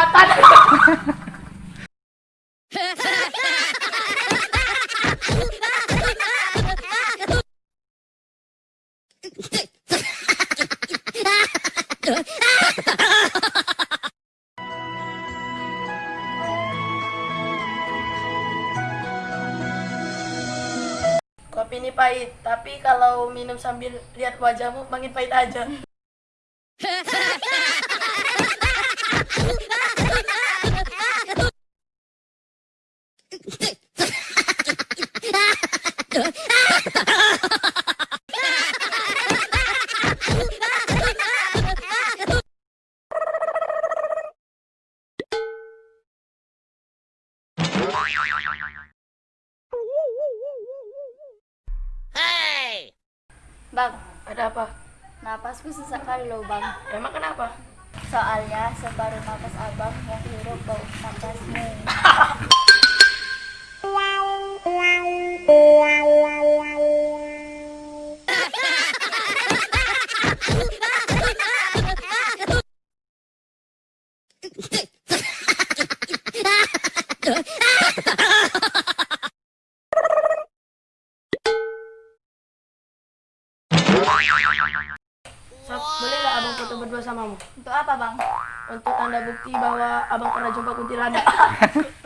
Kelewatan. Kopi ini pahit, tapi kalau minum sambil lihat wajahmu makin pahit aja. Bang, Ada apa? napasku sesak kali loh bang. Emang kenapa? Soalnya separuh napas abang yang hirup bau napasmu. Sob, boleh nggak abang foto berdua samamu? Untuk apa bang? Untuk tanda bukti bahwa abang pernah jumpa kuntilanak.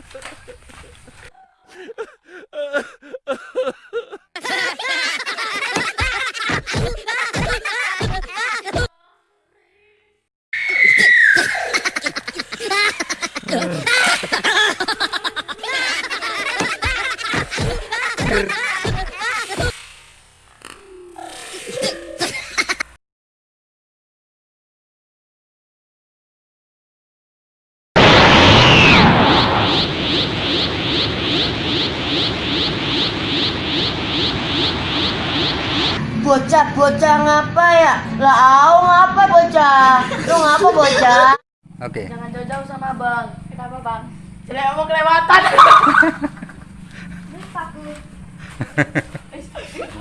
Bocah-bocah ngapa ya? Lah au ngapa bocah? Lu ngapa bocah? Oke. Jangan jauh-jauh sama abang. Kenapa bang? Saya mau kelewatan.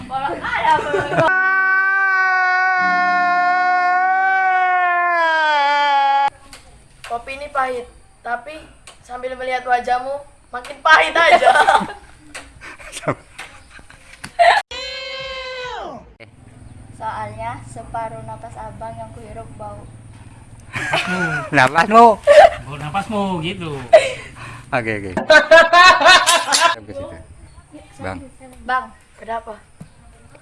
Orang. Kopi ini pahit, tapi sambil melihat wajahmu makin pahit aja. Soalnya separuh napas abang yang kuhirup bau. Napasmu. Oh, napasmu gitu. Oke oke. Bang. Bang, Kenapa?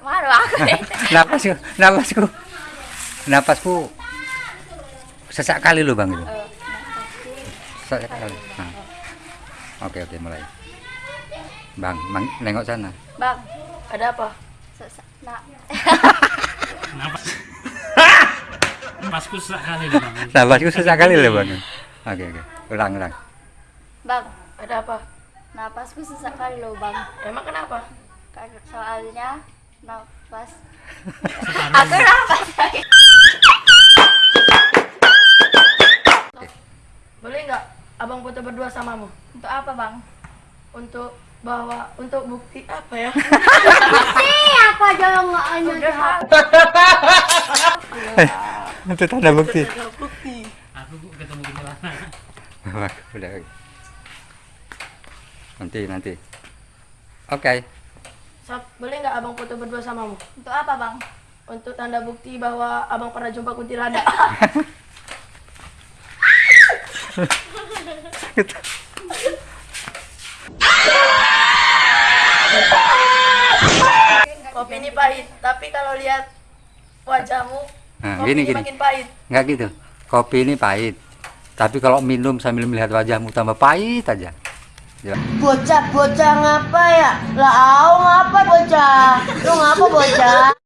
malu aku. Napasku, napasku. Napasku sesak kali lo bang itu. Eh, Sesak kali. Nah. Oke oke mulai. Bang, bang, nengok sana. Bang, Ada apa? sesak nak. Napas. Napasku sekali nih, Bang. Napasku sesak kali lo bang. Oke oke. Ulang ulang. Bang, Ada apa? napasku sesak kali loh bang. Emang kenapa? Karena soalnya napas. Separuh. Aku napas. Boleh nggak abang foto berdua samamu? Untuk apa bang? Untuk bahwa untuk bukti apa ya? Ih, aku aja nggak hanya Itu tanda bukti. bukti. Aku ketemu di mana? Udah. Nanti nanti. Oke. Sob, boleh nggak abang foto berdua samamu? Untuk apa bang? Untuk tanda bukti bahwa abang pernah jumpa kuntilanak. Kopi ini pahit, tapi kalau lihat wajahmu, Nah, kopi gini ini gini. makin pahit. Enggak gitu. Kopi ini pahit. Tapi kalau minum sambil melihat wajahmu tambah pahit aja. Ya. Bocah-bocah ngapa ya? Lah ngapa bocah? Lu ngapa bocah?